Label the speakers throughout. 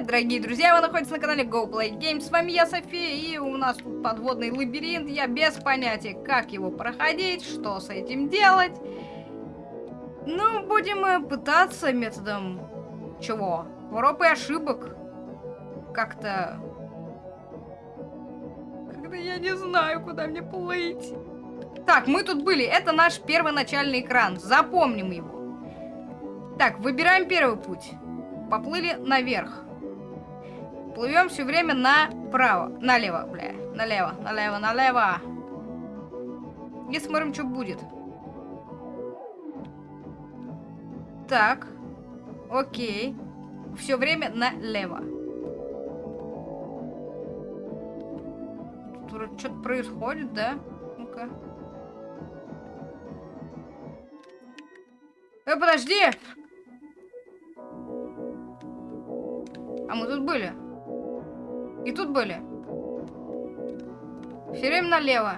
Speaker 1: привет, дорогие друзья! Вы находитесь на канале Go Play Games. С вами я, София, и у нас тут подводный лабиринт. Я без понятия, как его проходить, что с этим делать. Ну, будем пытаться методом... Чего? Проб и ошибок. Как-то... Когда я не знаю, куда мне плыть. Так, мы тут были. Это наш первоначальный экран. Запомним его. Так, выбираем первый путь. Поплыли наверх. Плывем все время направо. Налево, бля. Налево, налево, налево. И смотрим, что будет. Так. Окей. Все время налево. Что-то происходит, да? Ну-ка. Э, подожди! А мы тут были. И тут были. Все время налево.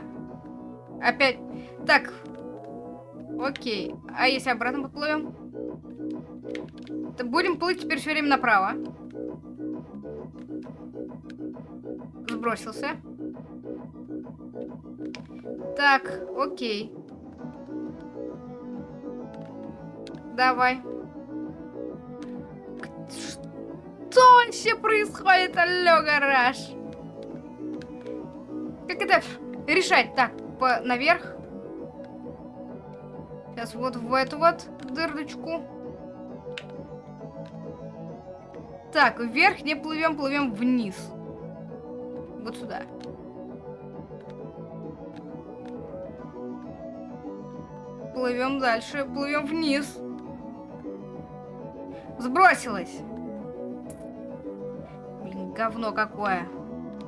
Speaker 1: Опять. Так. Окей. А если обратно поплывем? То будем плыть теперь все время направо. Сбросился. Так, окей. Давай. Что вообще происходит? Алло, гараж. Как это решать? Так, по наверх. Сейчас вот в эту вот дырочку. Так, вверх не плывем, плывем вниз. Вот сюда. Плывем дальше, плывем вниз. Сбросилась. Говно какое.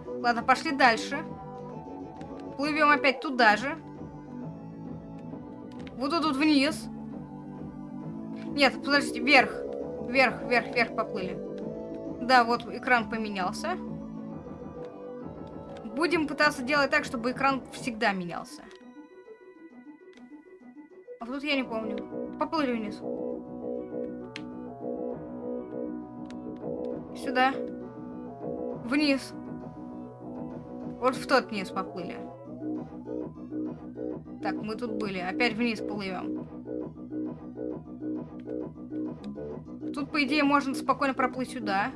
Speaker 1: Ладно, пошли дальше. Плывем опять туда же. Вот тут вниз. Нет, подождите, вверх. Вверх, вверх, вверх поплыли. Да, вот экран поменялся. Будем пытаться делать так, чтобы экран всегда менялся. А тут я не помню. Поплыли вниз. Сюда. Вниз. Вот в тот низ поплыли. Так, мы тут были. Опять вниз плывем. Тут, по идее, можно спокойно проплыть сюда.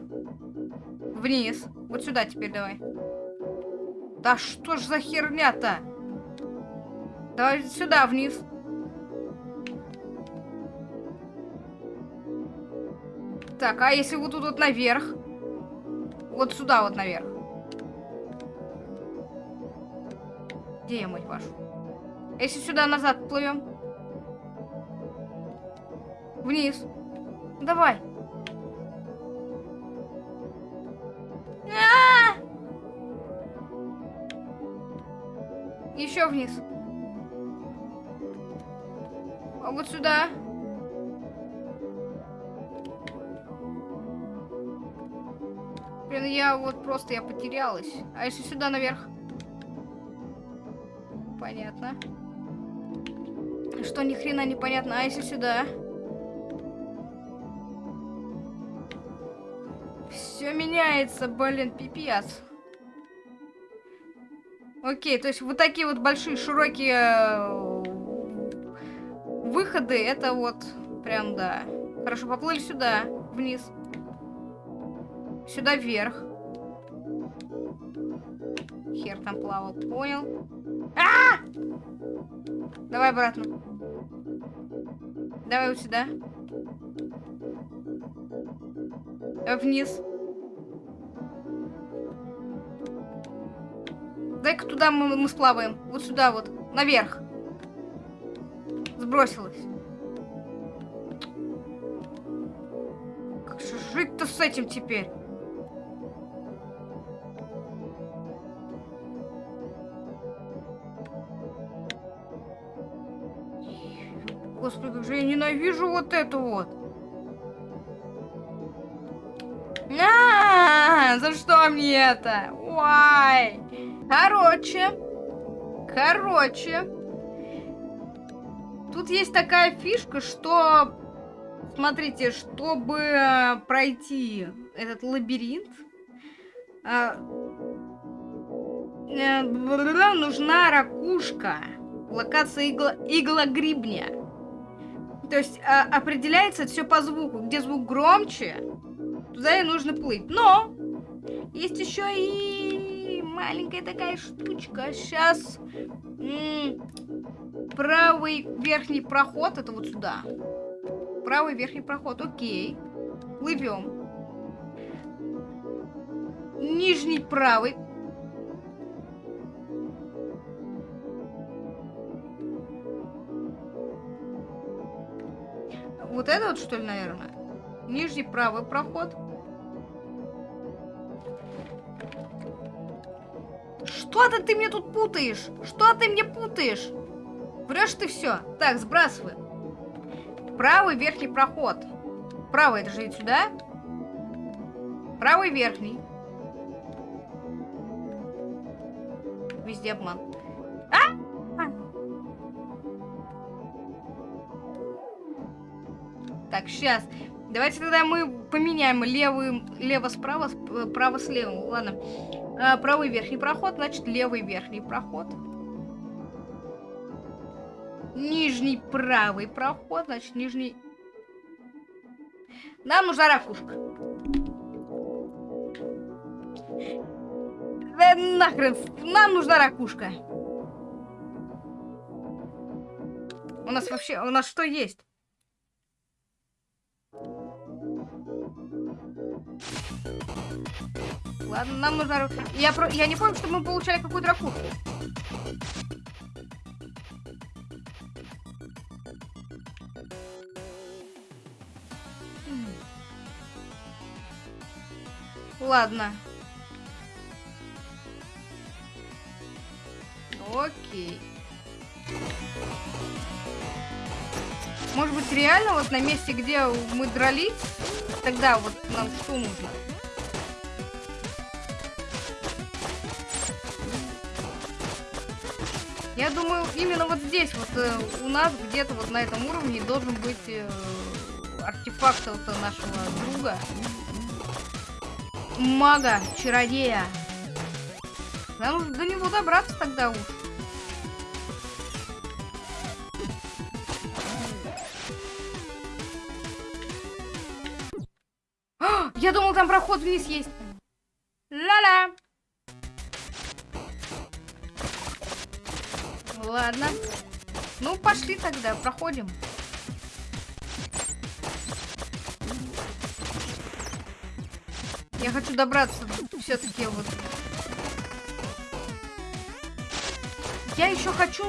Speaker 1: Вниз. Вот сюда теперь давай. Да что ж за херня-то? Давай сюда, вниз. Так, а если вот тут вот наверх? Вот сюда вот наверх. Где я, мать вашу? Если сюда назад плывем. Вниз. Давай. А! Еще вниз. А вот сюда. Вот просто, я потерялась. А если сюда наверх? Понятно. Что ни хрена непонятно. А если сюда? Все меняется, блин, пипец. Окей, то есть вот такие вот большие, широкие э, выходы, это вот прям, да. Хорошо, поплыли сюда, вниз. Сюда вверх. Хер там плавал, понял. А, -а, -а! Давай обратно. Давай вот сюда. Давай вниз. Дай-ка туда мы, мы сплаваем. Вот сюда вот. Наверх. Сбросилась. Как же жить-то с этим теперь? Господи, как же я ненавижу вот это вот. А, -а, а, за что мне это? Ой. Короче. Короче. Тут есть такая фишка, что смотрите, чтобы пройти этот лабиринт, э, э, нужна ракушка. Локация игла, игла грибня. То есть определяется все по звуку. Где звук громче, туда и нужно плыть. Но есть еще и маленькая такая штучка. Сейчас правый верхний проход, это вот сюда. Правый верхний проход, окей. Плывем. Нижний правый. Вот это вот, что ли, наверное? Нижний правый проход. Что-то ты мне тут путаешь. Что ты мне путаешь? Врешь ты все. Так, сбрасывай. Правый верхний проход. Правый, это же ведь сюда. Правый верхний. Везде обман. А? Так, сейчас. Давайте тогда мы поменяем левый, лево-справа, право с левым. Ладно. А, правый верхний проход, значит левый верхний проход. Нижний правый проход, значит нижний... Нам нужна ракушка. Да нахрен, нам нужна ракушка. У нас вообще, у нас что есть? Ладно, нам нужно... Я, про... я не помню, что мы получали какую-то ракушку. Ладно. Окей. Может быть, реально вот на месте, где мы дрались, тогда вот нам что нужно? Я думаю, именно вот здесь вот э, у нас где-то вот на этом уровне должен быть э, артефакт вот нашего друга. Мага, чародея. Нам до него добраться тогда уж. Я думал, там проход вниз есть. Ла-ла. Ладно. Ну, пошли тогда, проходим. Я хочу добраться все-таки вот. Я еще хочу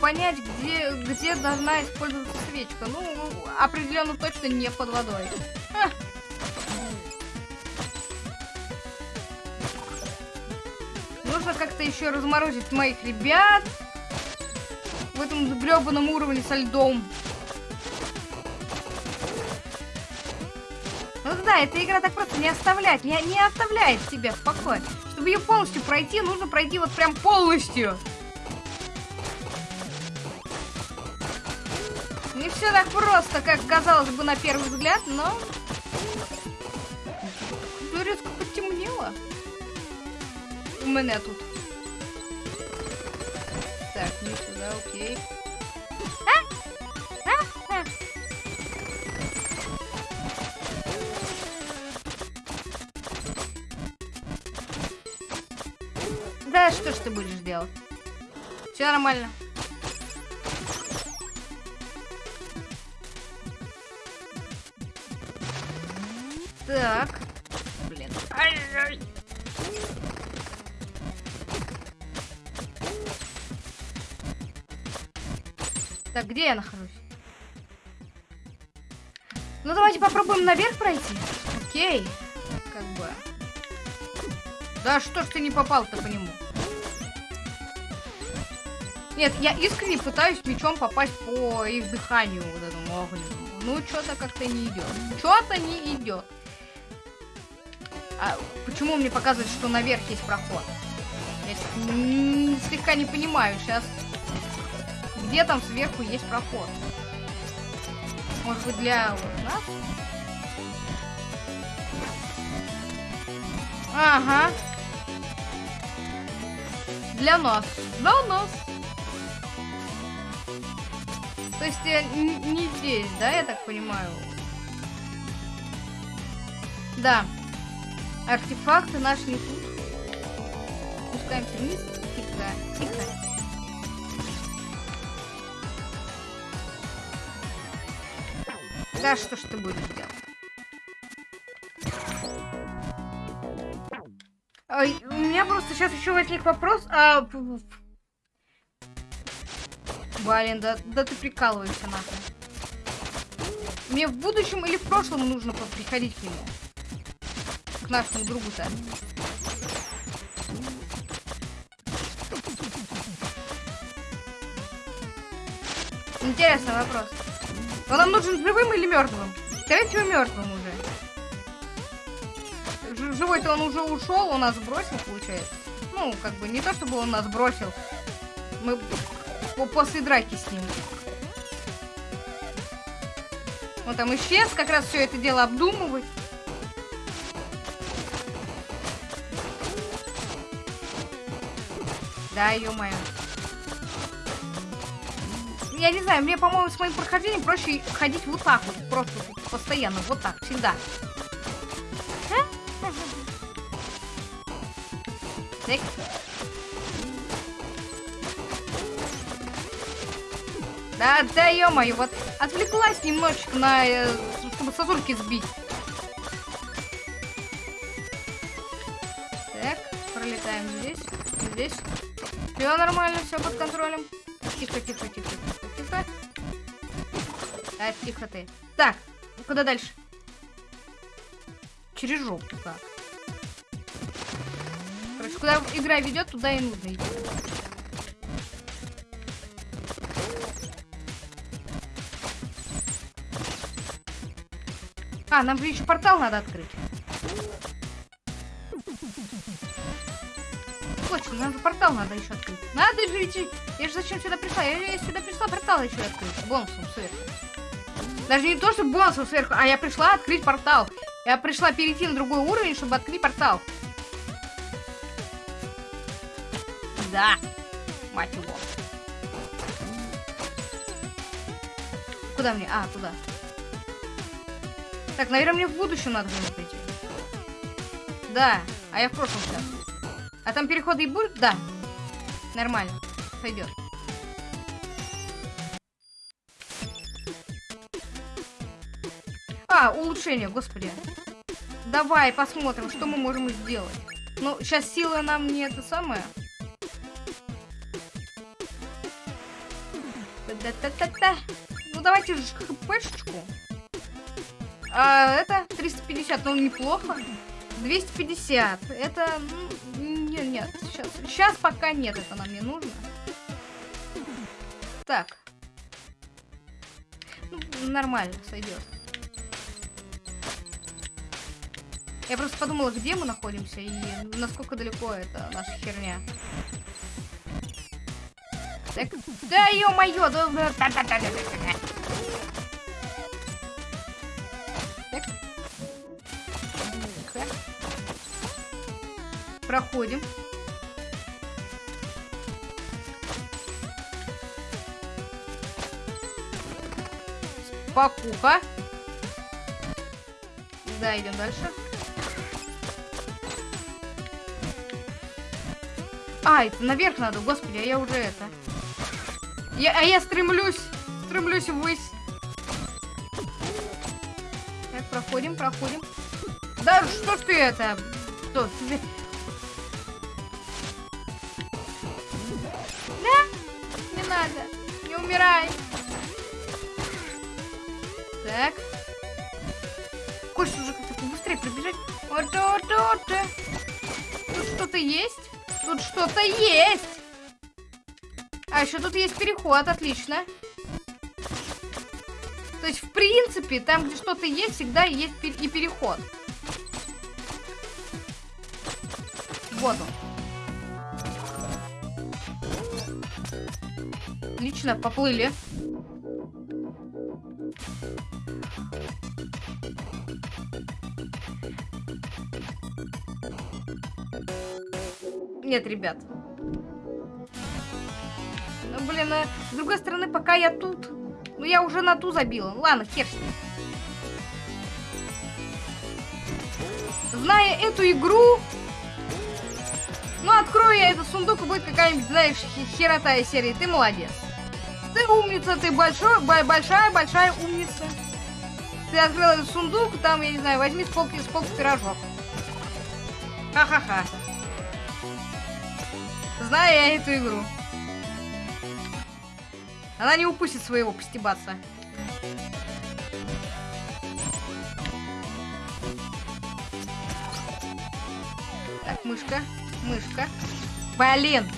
Speaker 1: понять, где, где должна использоваться свечка. Ну, определенно точно не под водой. Как-то еще разморозить моих ребят в этом гребаном уровне со льдом. Ну да, эта игра так просто не оставляет, не, не оставляет тебя в покое. Чтобы ее полностью пройти, нужно пройти вот прям полностью. Не все так просто, как казалось бы на первый взгляд, но... Резко потемнело. У меня тут. Окей. Да что ж ты будешь делать? Все нормально. Так. Блин. Ай-яй. Так, где я нахожусь? Ну, давайте попробуем наверх пройти. Окей. Как бы... Да что ж ты не попал-то по нему? Нет, я искренне пытаюсь мечом попасть по их дыханию вот этому огненному. Ну, что-то как-то не идет. Что-то не идет. А почему мне показывает, что наверх есть проход? Я слегка не понимаю сейчас. Где там сверху есть проход? Может быть, для вот нас? Ага. Для нас. Для нас. То есть э, не здесь, да, я так понимаю? Да. Артефакты наши не тут. Спускаемся вниз. Тихо, тихо. Да, что ж ты будешь делать? Ой, у меня просто сейчас еще возник вопрос. А... Блин, да, да ты прикалываешься нахуй. Мне в будущем или в прошлом нужно приходить к нему? К нашему другу-то. Интересный вопрос. Он нам нужен живым или мертвым? Скорее всего, мертвым уже. Живой-то он уже ушел, он нас бросил, получается. Ну, как бы не то, чтобы он нас бросил. Мы после драки с ним. Он там исчез, как раз все это дело обдумывать. Да, ё-моё. Я не знаю, мне, по-моему, с моим прохождением проще ходить вот так вот. Просто постоянно, вот так, всегда. Так. Да, да, ё-моё, вот отвлеклась немножечко на, э, чтобы сосульки сбить. Так, пролетаем здесь, здесь. Все нормально, все под контролем. Тихо, тихо, тихо, тихо, тихо. Так, тихо ты. Так, куда дальше? Через жопу как. Короче, куда игра ведет, туда и нужно идти. А, нам же еще портал надо открыть. Нам же портал надо еще открыть. Надо же идти. Я же зачем сюда пришла? Я, я сюда пришла портал еще открыть. Бонусом сверху. Даже не то, что бонусом сверху, а я пришла открыть портал. Я пришла перейти на другой уровень, чтобы открыть портал. Да. Мать его. Куда мне? А, туда. Так, наверное, мне в будущем надо было прийти. Да, а я в прошлом сейчас. А там переходы и будут? Да. Нормально. Сойдет. А, улучшение, господи. Давай посмотрим, что мы можем сделать. Ну, сейчас сила нам не это самое. Та-та-та-та. Ну, давайте же хпшечку. А, это 350, ну неплохо. 250. Это... Нет, нет, сейчас, сейчас пока нет, это нам не нужно. Так. Ну, нормально, сойдет. Я просто подумала, где мы находимся и насколько далеко это наша херня. Так, да ё-моё, да, да, да, да, да, да, да. Проходим. Покуха. Да, идем дальше. А, это наверх надо, господи, а я уже это. Я, а я стремлюсь, стремлюсь ввысь. Так, проходим, проходим. Да что ж ты это? Что, умирай. Так. Хочется уже как-то побыстрее пробежать. Вот, вот, вот. Тут что-то есть? Тут что-то есть. А еще тут есть переход, отлично. То есть, в принципе, там, где что-то есть, всегда есть и переход. Вот он. Отлично, поплыли. Нет, ребят. Ну, блин, а с другой стороны, пока я тут... Ну, я уже на ту забила. Ладно, хер с ним. Зная эту игру... Ну, открою я этот сундук, и будет какая-нибудь, знаешь, херота из серии. Ты молодец. Ты умница, ты большой, большая-большая умница. Ты открыл этот сундук, там, я не знаю, возьми с полки пирожок. Ха-ха-ха. Знаю я эту игру. Она не упустит своего постебаться. Так, мышка, мышка. Блин!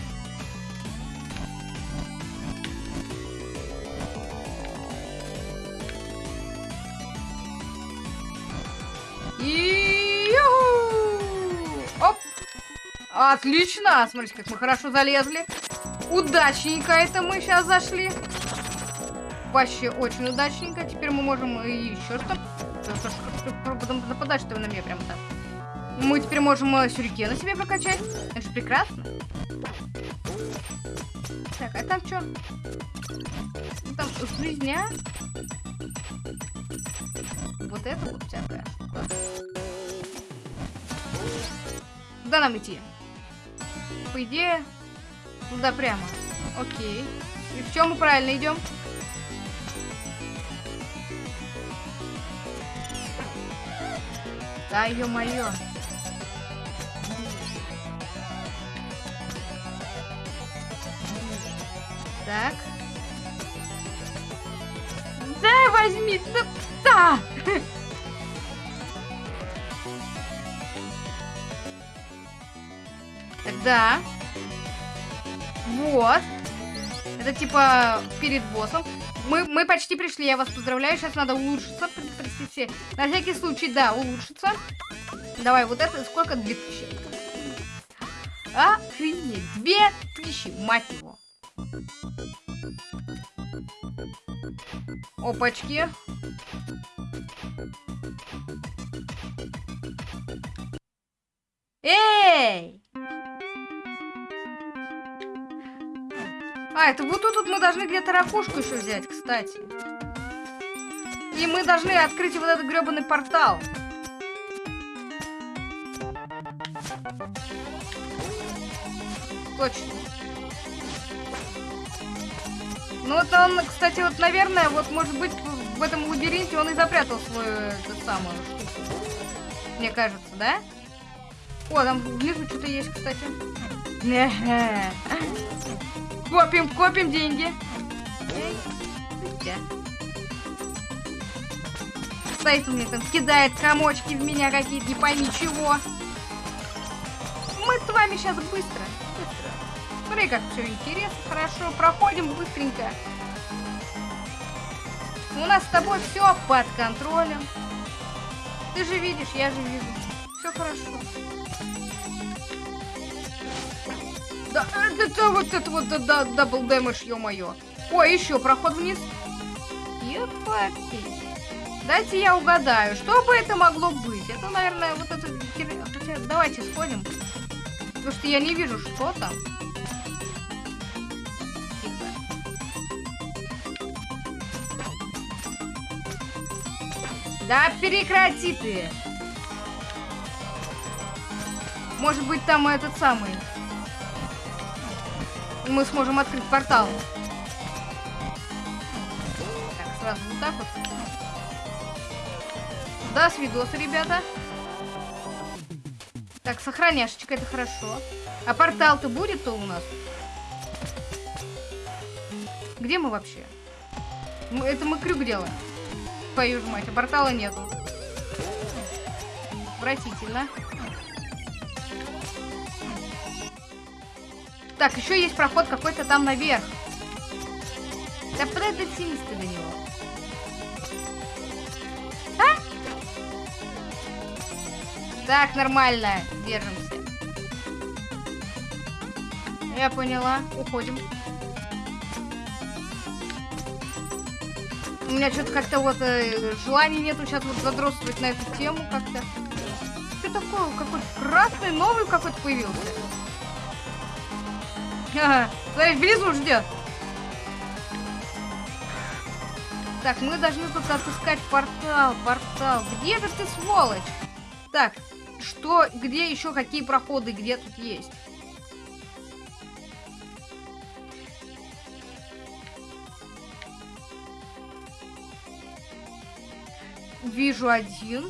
Speaker 1: Отлично! Смотрите, как мы хорошо залезли. Удачненько это мы сейчас зашли. Вообще очень удачненько. Теперь мы можем еще что? Нападать, что вы на меня прямо так. Мы теперь можем э, сюрикена себе прокачать. Это же прекрасно. Так, а там что? Там жизня. Вот это вот всякое. Куда нам идти? По идее, туда прямо. Окей. И в чем мы правильно идем? Да, ё-моё. Так. Да, возьми, да, да. Тогда. Вот. Это типа перед боссом. Мы, мы почти пришли, я вас поздравляю. Сейчас надо улучшиться. Простите. На всякий случай, да, улучшиться. Давай, вот это сколько? 2000. Охренеть. 2000, мать его. Опачки. Эй! А, это вот тут мы должны где-то ракушку еще взять, кстати. И мы должны открыть вот этот гребаный портал. Точно. Ну вот он, кстати, вот, наверное, вот, может быть, в этом лабиринте он и запрятал свою, эту самую штуку. Мне кажется, да? О, там внизу что-то есть, кстати. Копим, копим деньги. Стоит у меня там, кидает комочки в меня какие-то, не пойми чего. Мы с вами сейчас быстро. Смотри, как все интересно, хорошо. Проходим быстренько. У нас с тобой все под контролем. Ты же видишь, я же вижу. Все хорошо. Да, это вот это вот да, double damage, ё-моё. Ой, еще проход вниз. Епати. Дайте я угадаю, что бы это могло быть? Это, наверное, вот это... Хотя, давайте сходим. Потому что я не вижу, что там. Да прекрати ты! Может быть, там этот самый мы сможем открыть портал. Так, сразу вот так вот. Да, с видоса, ребята. Так, сохраняшечка, это хорошо. А портал-то будет-то у нас? Где мы вообще? Это мы крюк делаем. Твою ж мать, а портала нету. Отвратительно. Так, еще есть проход какой-то там наверх. Да куда дотянись ты до него? А? Так, нормально. Держимся. Я поняла. Уходим. У меня что-то как-то вот э, желания нету сейчас вот задротствовать на эту тему как-то. Что такое? Какой-то красный новый какой-то появился. Смотри, внизу ждет. Так, мы должны тут отыскать портал, портал. Где же ты, сволочь? Так, что, где еще какие проходы, где тут есть? Вижу один.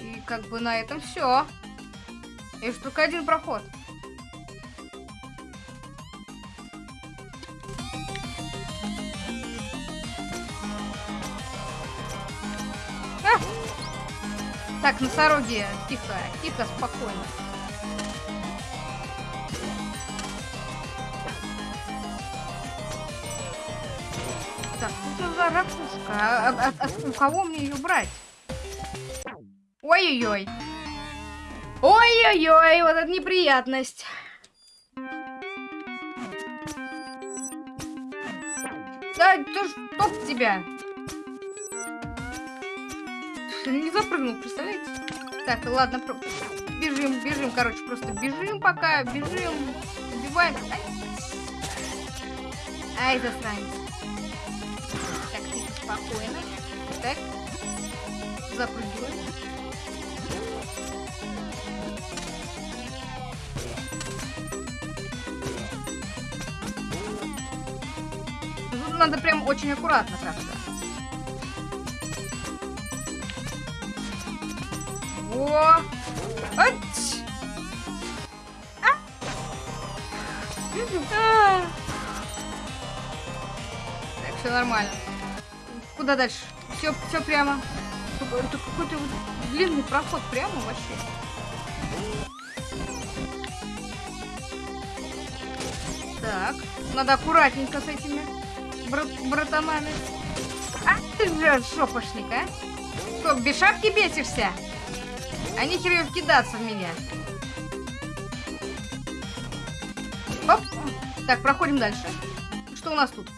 Speaker 1: И как бы на этом все. Есть только один проход. А! Так, носороги, тихо, тихо, спокойно. Так, тут за ракушка. А, а, а, у кого мне ее брать? Ой-ой-ой. Ой-ой-ой, вот это неприятность. Да, ты чтоб тебя. Не запрыгнул, представляете? Так, ладно, про... бежим, бежим, короче, просто бежим пока, бежим, убиваем. Ай, засранец. Так, тихо, спокойно. Так, запрыгиваем. Надо прям очень аккуратно как-то. О! Ать! А! А! Так, все нормально. Куда дальше? Все, все прямо. Это какой-то длинный проход прямо вообще. Так, надо аккуратненько с этими брат- братанами. А ты же шопошник, а? Что, без шапки бесишься? А нехер ее вкидаться в меня. Оп. Так, проходим дальше. Что у нас тут?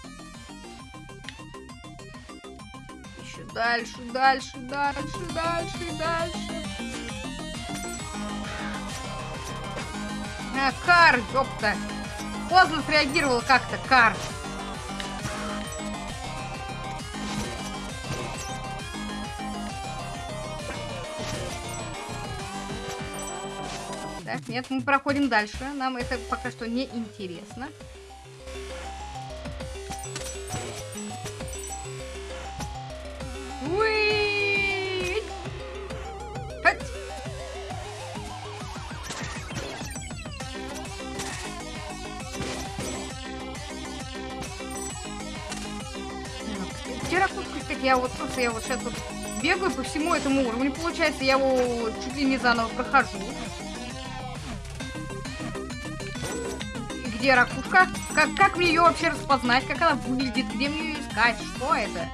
Speaker 1: Еще дальше, дальше, дальше, дальше, дальше. А, кар, ёпта. Поздно среагировал как-то, кар. Так, нет, мы проходим дальше. Нам это пока что не интересно. Я вот просто я вот сейчас вот бегаю по всему этому уровню. Получается, я его чуть ли не заново прохожу. Где ракушка? Как, как мне ее вообще распознать? Как она выглядит? Где мне ее искать? Что это?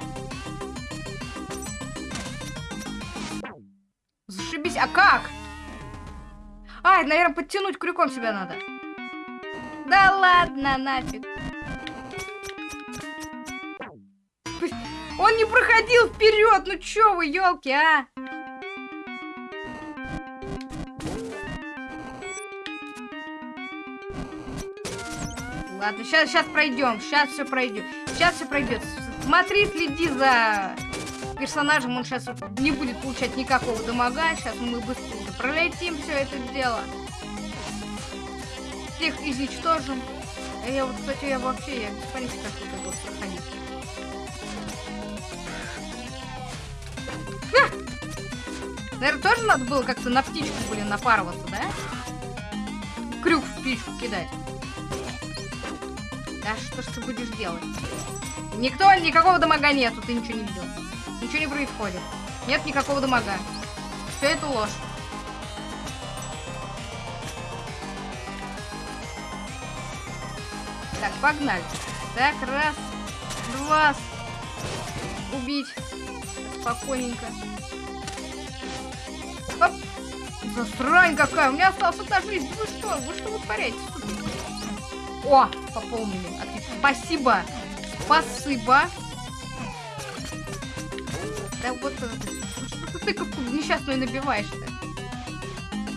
Speaker 1: Зашибись. А как? А, наверное, подтянуть крюком себя надо. Да ладно, нафиг. Он не проходил вперед, ну чё вы, елки, а? Ладно, сейчас, сейчас пройдем, сейчас все пройдет, сейчас все пройдет. Смотри, следи за персонажем, он сейчас не будет получать никакого дамага. Сейчас мы быстренько пролетим все это дело. Всех изничтожим. А Я вот, кстати, я вообще, я без понятия, как это вот проходить. Наверное, тоже надо было как-то на птичку, блин, напарываться, да? Крюк в птичку кидать. Да что ж ты будешь делать? Никто, никакого дамага нету, ты ничего не видел. Ничего не происходит. Нет никакого дамага. Все это ложь. Так, погнали. Так, раз, два, убить. Спокойненько. Оп. Засрань какая, у меня осталась одна жизнь. Вы что, вы что вытворяете, суки? О, пополнили. Отлично. Спасибо. Спасибо. Да вот это. Что ты как несчастную набиваешь-то?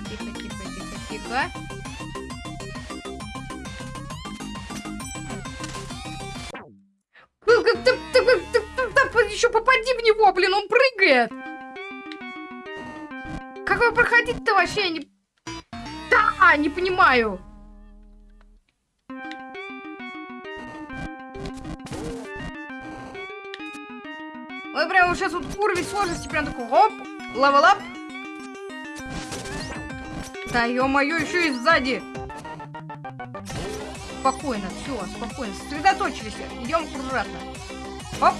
Speaker 1: Тихо, тихо, тихо, тихо. Вообще? Не... Да, не понимаю. Мы прям сейчас вот уровень сложности прям такой, оп, level Да ё-моё, еще и сзади. Спокойно, все, спокойно. Сосредоточились. Идем аккуратно. Оп.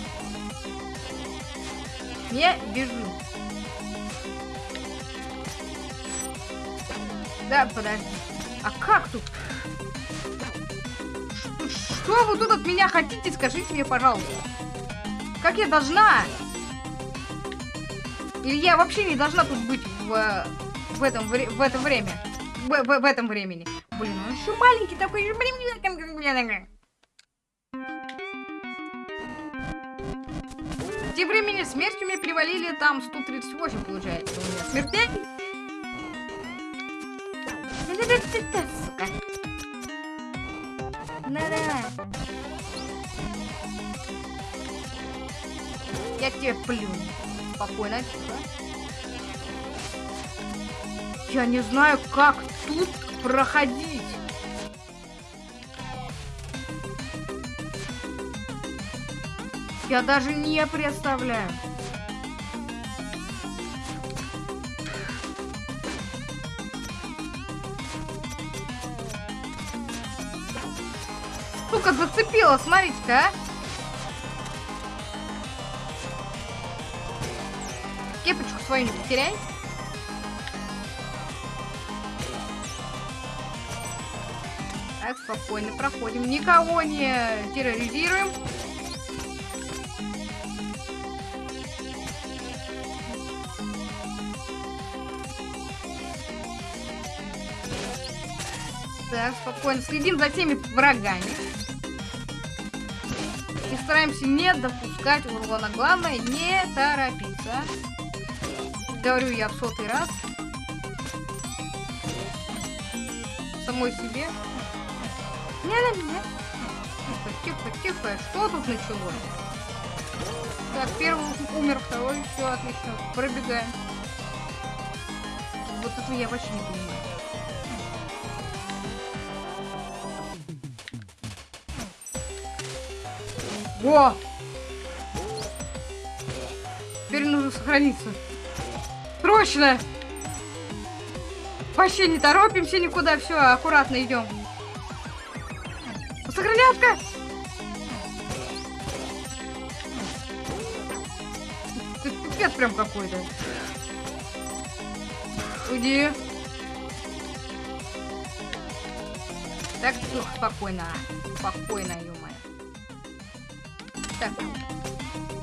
Speaker 1: Не бежим. Да, подожди. А как тут? Что вы тут от меня хотите? Скажите мне, пожалуйста. Как я должна? Или я вообще не должна тут быть в, в, этом, в это время? В, в, в этом времени. Блин, он еще маленький такой. Тем временем смертью мне перевалили там 138, получается, у меня смертей. Сука. Да-да. Я тебе плюну. Спокойно, тихо. Я не знаю, как тут проходить. Я даже не представляю. Зацепила, смотрите-ка, а. Кепочку свою не потеряй. Так, спокойно проходим. Никого не терроризируем. Так, спокойно. Следим за теми врагами. И стараемся не допускать урона. Главное, не торопиться. Говорю я в сотый раз. Самой себе. Не на меня. Тихо, тихо, тихо. Что тут началось? Так, первый умер, второй. Все, отлично. Пробегаем. Вот это я вообще не понимаю. О! Теперь нужно сохраниться. Срочно! Вообще не торопимся никуда, все, аккуратно идем. Сохранятка! Пипец прям какой-то. Уйди. Так, тихо, спокойно. Спокойно, ё. Так.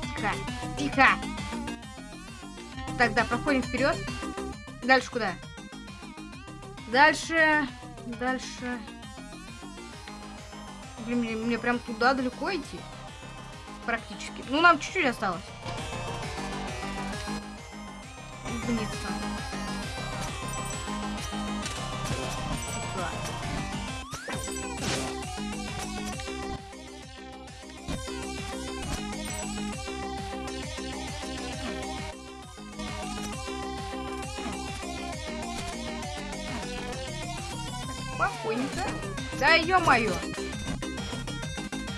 Speaker 1: Тихо. Тихо. Тогда проходим вперед. Дальше куда? Дальше. Дальше. Блин, мне, мне прям туда далеко идти. Практически. Ну, нам чуть-чуть осталось. Вниз Спокойненько. Да ё-моё.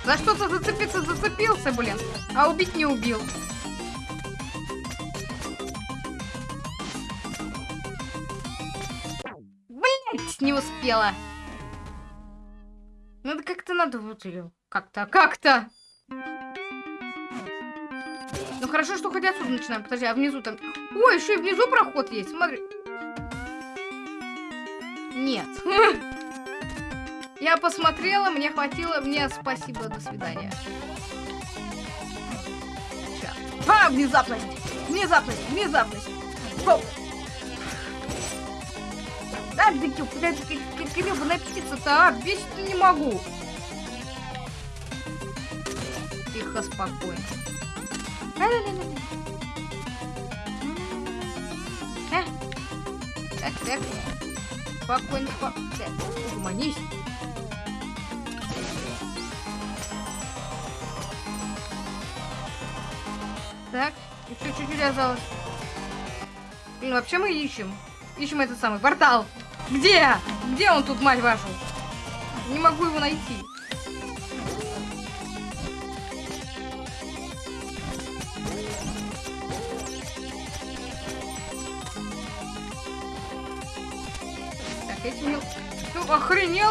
Speaker 1: За что-то зацепиться зацепился, блин. А убить не убил. Блять, не успела. Надо как-то надо вот ее. Как-то, как-то. Ну хорошо, что хоть отсюда начинаем. Подожди, а внизу там... Ой, еще и внизу проход есть. Смотри. Нет. Я посмотрела, мне хватило, мне спасибо, до свидания. Сейчас. А, внезапность! Внезапность! Внезапность! Воу. А, да гребаная птица-то, а? Бесить не могу. Тихо, спокойно. Так, так. Спокойно, спокойно. Угомонись. Так, еще чуть-чуть осталось. Блин, вообще мы ищем. Ищем этот самый портал. Где? Где он тут, мать вашу? Не могу его найти.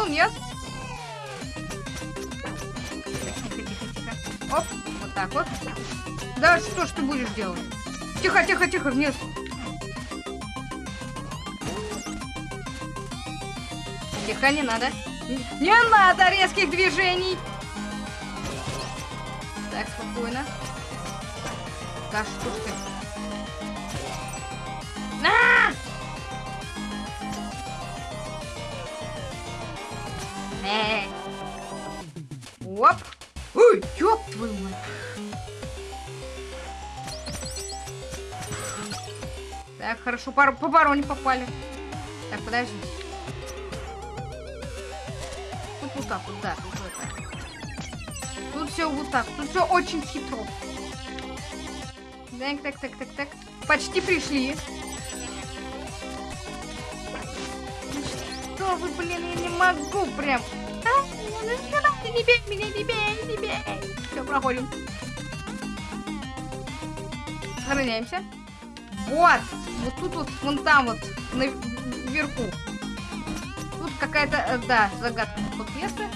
Speaker 1: Охренел, нет? Тихо, тихо, тихо. Оп, вот так вот. Да что ж ты будешь делать? Тихо, тихо, тихо, вниз. Тихо, не надо. Не надо резких движений. Так, спокойно. Да что ж ты? Хорошо, пар по бароне попали. Так, подождите. Тут вот так вот, да, тут вот так. Тут все вот так, тут все очень хитро. Так, так, так, так, так. Почти пришли. Что вы, блин, я не могу прям. А? Ну, не бей меня, не бей, не бей. Все, проходим. Сохраняемся. Вот. Вот тут вот, вон там вот, наверху. Тут какая-то, э, да, загадка под место.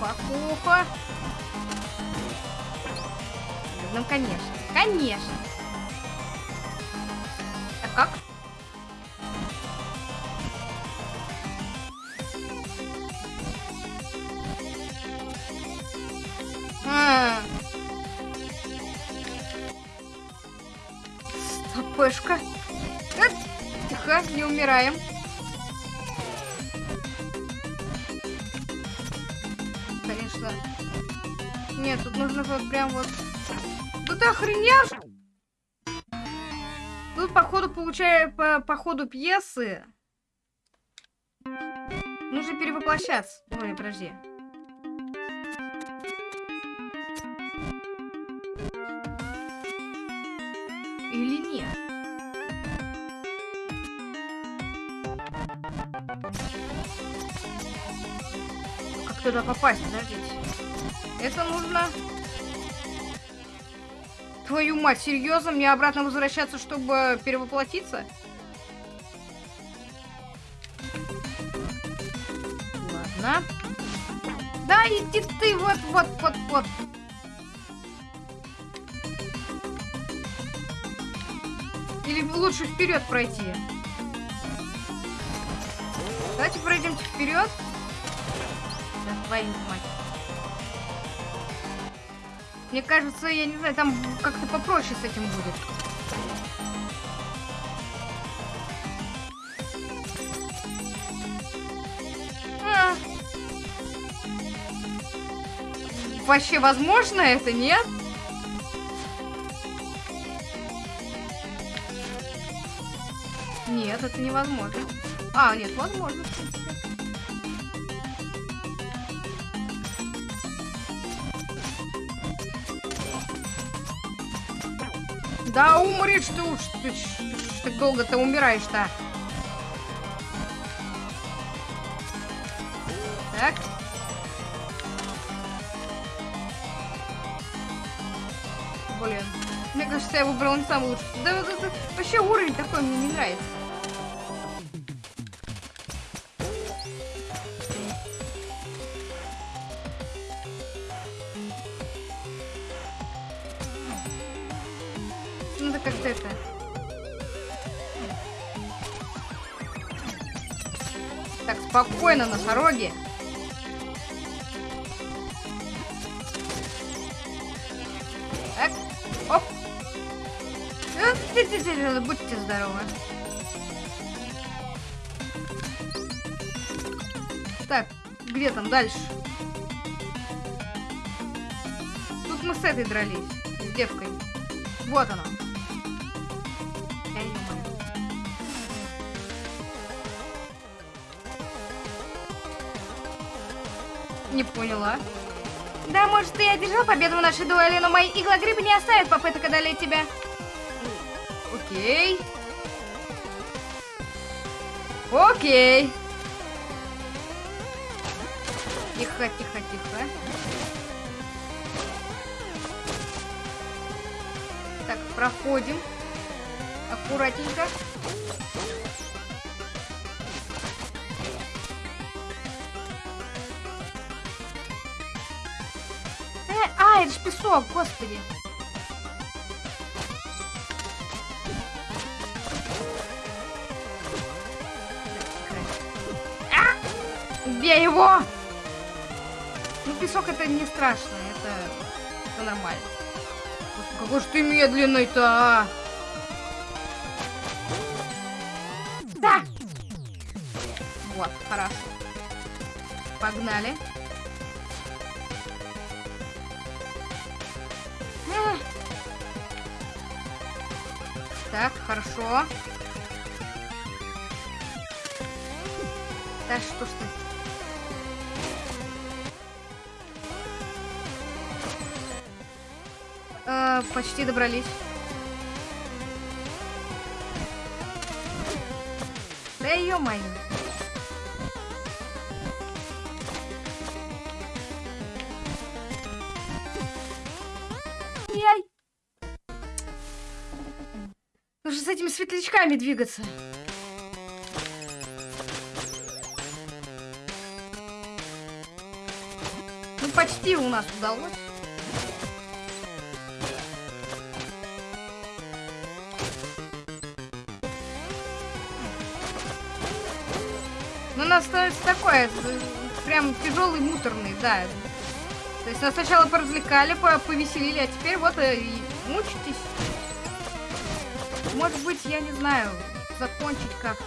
Speaker 1: Покуха. Ну, конечно. Конечно. Ходу пьесы... Нужно перевоплощаться. Ой, подожди. Или нет? Как туда попасть? Подождите. Это нужно... Твою мать, серьезно? Мне обратно возвращаться, чтобы перевоплотиться? Да, иди ты, вот, вот, вот, вот. Или лучше вперед пройти? Давайте пройдемте вперед. Да твою мать. Мне кажется, я не знаю, там как-то попроще с этим будет. Вообще возможно это, нет? Нет, это невозможно. А, нет, возможно. Да умри, что уж ты, так долго ты умираешь-то. Так. Блин. Мне кажется, я выбрал не самый лучший. Да, да, да, вообще уровень такой мне не нравится. Надо как-то это... Так, спокойно, носороги. Дальше? Тут мы с этой дрались, с девкой. Вот она. Не поняла. Да, может, ты и одержал победу в нашей дуэли, но мои иглогрибы не оставят попыток одолеть тебя. Окей. Окей. Тихо, тихо, тихо. Так, проходим. Аккуратненько. Э, а, это ж песок, господи. А! Его! Песок это не страшно, это, это нормально. Господи, какой же ты медленный-то, а! Да! Вот, хорошо. Погнали. Так, хорошо. Почти добрались. Да ё-моё. Яй. Нужно с этими светлячками двигаться. Ну, почти у нас удалось. Нас становится такое, э, прям тяжелый, муторный, да. То есть нас сначала поразвлекали, по- повеселили, а теперь вот э, и мучитесь. Может быть, я не знаю, закончить как-то.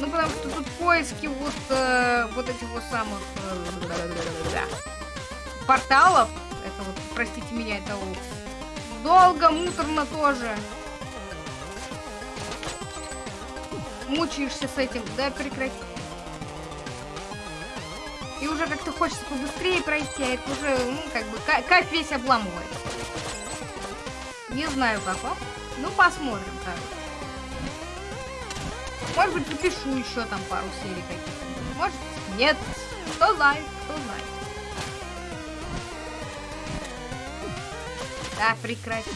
Speaker 1: Ну, потому что тут поиски вот, э, вот этих вот самых э, порталов. Это вот, простите меня, это долго, муторно тоже. Мучаешься с этим, да прекрати. И уже как-то хочется побыстрее пройти, а это уже, ну, как бы, ка- кайф весь обламывает. Не знаю, как вам. Ну, посмотрим, короче. Может быть, запишу еще там пару серий каких-то. Может, нет. Кто знает, кто знает. Да, прекрати.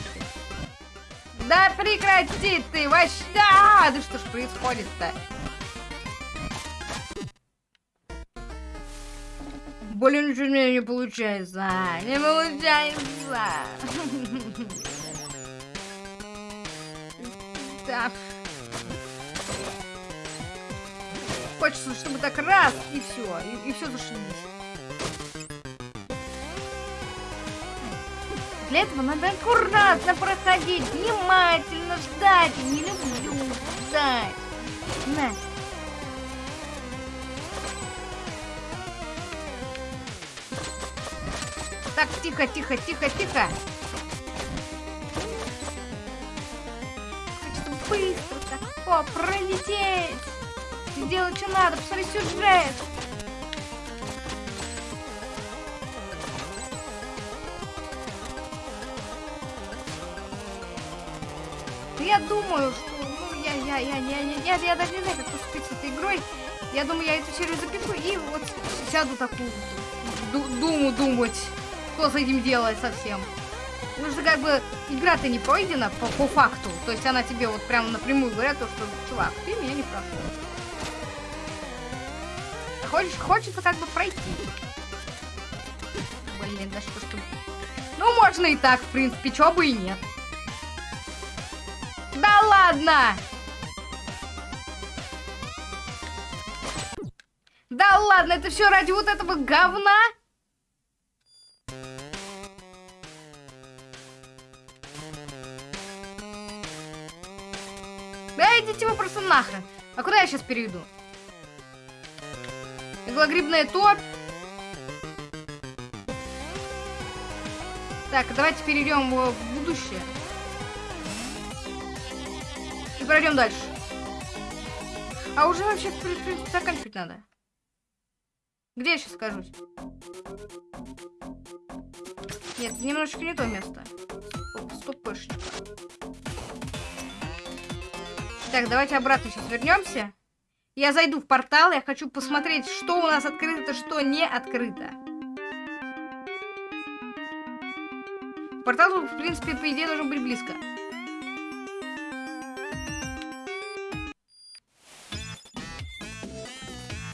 Speaker 1: Да прекрати ты, вообще! А, да что ж происходит-то? Блин, ничего у меня не получается. Не получается. Так. Хочется, чтобы так раз, и все. И, и все зашибись. Для этого надо аккуратно проходить, внимательно ждать. Не люблю ждать. На. Так, тихо, тихо, тихо, тихо. Хочется быстро так, о, пролететь. Сделать, что надо, посмотри сюжет. Я думаю, что, ну, я, я, я, я, я, я, я даже не знаю, как поступить с этой игрой. Я думаю, я эту серию запишу и вот сяду такую ду- думу думать, что с этим делать совсем. Потому что как бы игра-то не пройдена по, по факту. То есть она тебе вот прямо напрямую говорят, то, что, чувак, ты меня не прошел. Хочешь, хочется как бы пройти. Блин, да что ж. Ну, можно и так, в принципе, чё бы и нет. Ладно! Да ладно, это все ради вот этого говна? Да идите вы просто нахрен. А куда я сейчас перейду? Иглогрибная топь. Так, давайте перейдем в будущее. И пройдем дальше. А уже вообще заканчивать надо. Где я сейчас скажусь? Нет, немножечко не то место. Стопышник. Так, давайте обратно сейчас вернемся. Я зайду в портал, я хочу посмотреть, что у нас открыто, что не открыто. Портал, в принципе, по идее, должен быть близко.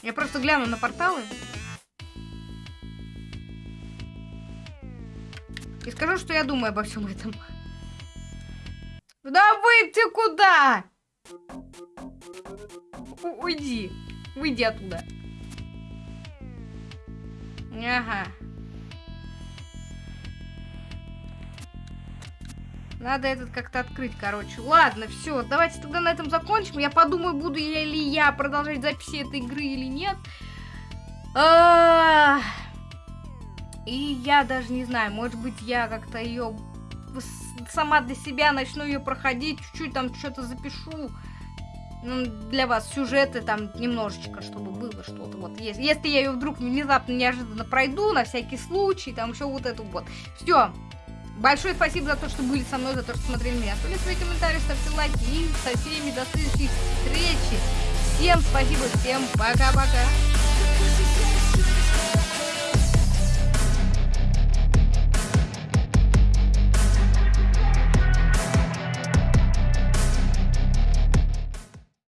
Speaker 1: Я просто гляну на порталы. И скажу, что я думаю обо всем этом. Да выйти куда? У- уйди. Выйди оттуда. Ага. Надо этот как-то открыть, короче. Ладно, все, давайте тогда на этом закончим. Я подумаю, буду я ли я продолжать записи этой игры или нет. И я даже не знаю, может быть, я как-то ее сама для себя начну ее проходить, чуть-чуть там что-то запишу. Ну, для вас сюжеты там немножечко, чтобы было что-то. Вот, если, если я ее вдруг внезапно неожиданно пройду, на всякий случай, там еще вот эту вот. Все. Большое спасибо за то, что были со мной, за то, что смотрели меня. Оставляйте свои комментарии, ставьте лайки и со всеми до следующих встречи. Всем спасибо, всем пока-пока.